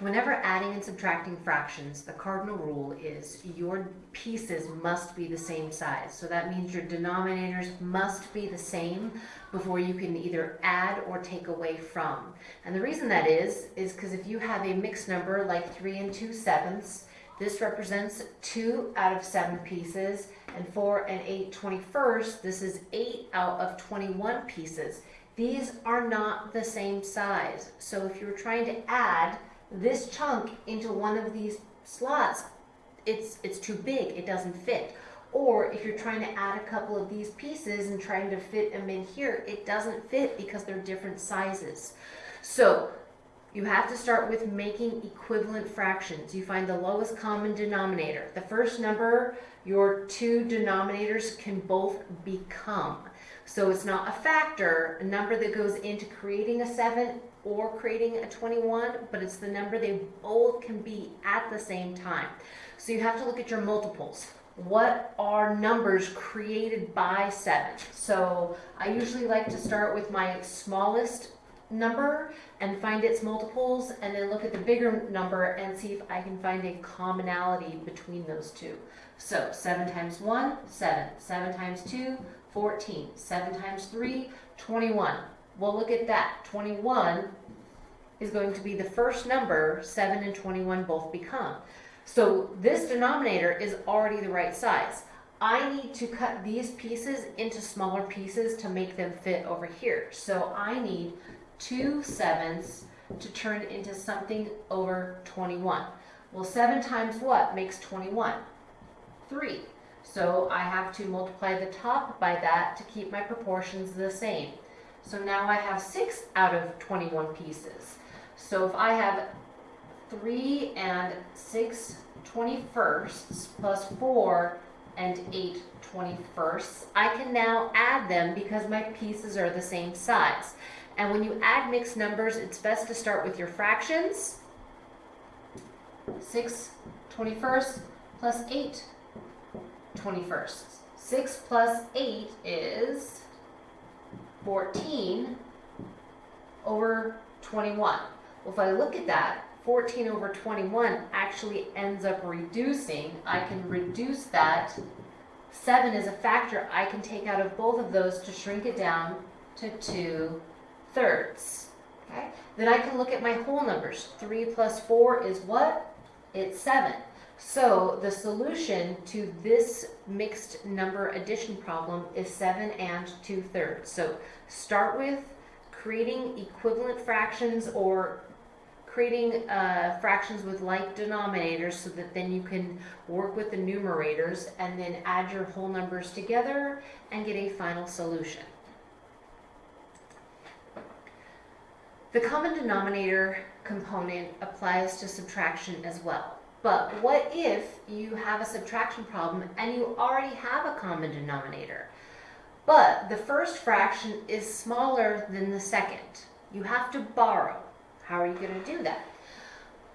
Whenever adding and subtracting fractions, the cardinal rule is your pieces must be the same size. So that means your denominators must be the same before you can either add or take away from. And the reason that is, is because if you have a mixed number like 3 and 2 sevenths, this represents 2 out of 7 pieces, and 4 and 8 21st, this is 8 out of 21 pieces. These are not the same size. So if you're trying to add this chunk into one of these slots, it's, it's too big, it doesn't fit. Or if you're trying to add a couple of these pieces and trying to fit them in here, it doesn't fit because they're different sizes. So you have to start with making equivalent fractions. You find the lowest common denominator. The first number your two denominators can both become. So it's not a factor, a number that goes into creating a 7 or creating a 21, but it's the number they both can be at the same time. So you have to look at your multiples. What are numbers created by 7? So I usually like to start with my smallest number and find its multiples and then look at the bigger number and see if I can find a commonality between those two. So 7 times 1, 7. 7 times 2, 14. 7 times 3, 21. Well, look at that. 21 is going to be the first number 7 and 21 both become. So this denominator is already the right size. I need to cut these pieces into smaller pieces to make them fit over here. So I need 2 sevenths to turn into something over 21. Well, 7 times what makes 21? 3. So I have to multiply the top by that to keep my proportions the same. So now I have 6 out of 21 pieces. So if I have 3 and 6 21sts plus 4 and 8 21sts, I can now add them because my pieces are the same size. And when you add mixed numbers, it's best to start with your fractions. 6 21st plus 8 21st. 6 plus 8 is 14 over 21. Well, if I look at that, 14 over 21 actually ends up reducing. I can reduce that. 7 is a factor I can take out of both of those to shrink it down to 2 thirds. Okay? Then I can look at my whole numbers. 3 plus 4 is what? It's 7. So the solution to this mixed number addition problem is 7 and 2 thirds. So start with creating equivalent fractions or creating uh, fractions with like denominators so that then you can work with the numerators and then add your whole numbers together and get a final solution. The common denominator component applies to subtraction as well. But what if you have a subtraction problem and you already have a common denominator? But the first fraction is smaller than the second. You have to borrow. How are you going to do that?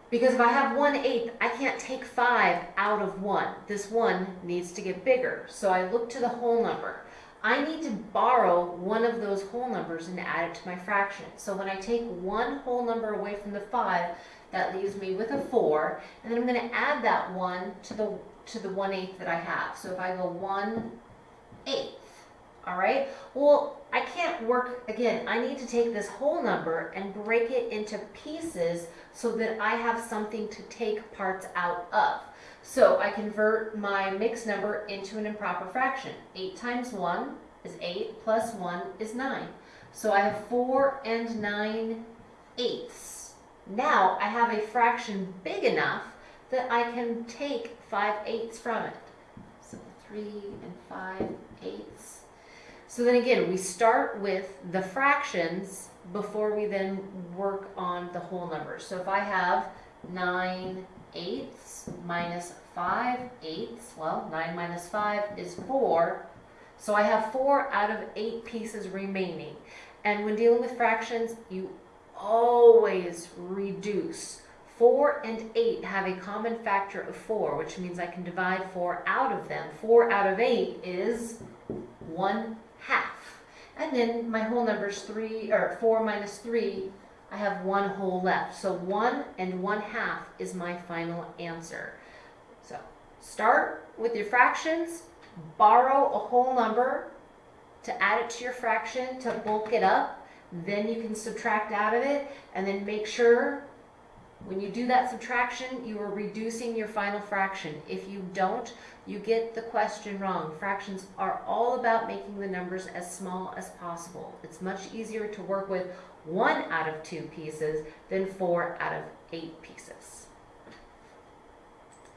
Because if I have 1 eighth, I can't take 5 out of 1. This 1 needs to get bigger. So I look to the whole number. I need to borrow one of those whole numbers and add it to my fraction. So when I take one whole number away from the 5, that leaves me with a 4. And then I'm going to add that 1 to the, to the 1 8 that I have. So if I go 1 8, all right? Well, I can't work, again, I need to take this whole number and break it into pieces so that I have something to take parts out of. So I convert my mixed number into an improper fraction. 8 times 1 is 8, plus 1 is 9. So I have 4 and 9 eighths. Now I have a fraction big enough that I can take 5 eighths from it. So 3 and 5 eighths. So then again, we start with the fractions before we then work on the whole numbers. So if I have 9 eighths minus 5 eighths, well, 9 minus 5 is 4. So I have 4 out of 8 pieces remaining. And when dealing with fractions, you always reduce. 4 and 8 have a common factor of 4, which means I can divide 4 out of them. 4 out of 8 is 1 half. And then my whole number is 3, or 4 minus 3, I have one whole left. So one and one half is my final answer. So start with your fractions, borrow a whole number to add it to your fraction to bulk it up. Then you can subtract out of it and then make sure when you do that subtraction, you are reducing your final fraction. If you don't, you get the question wrong. Fractions are all about making the numbers as small as possible. It's much easier to work with one out of two pieces than four out of eight pieces.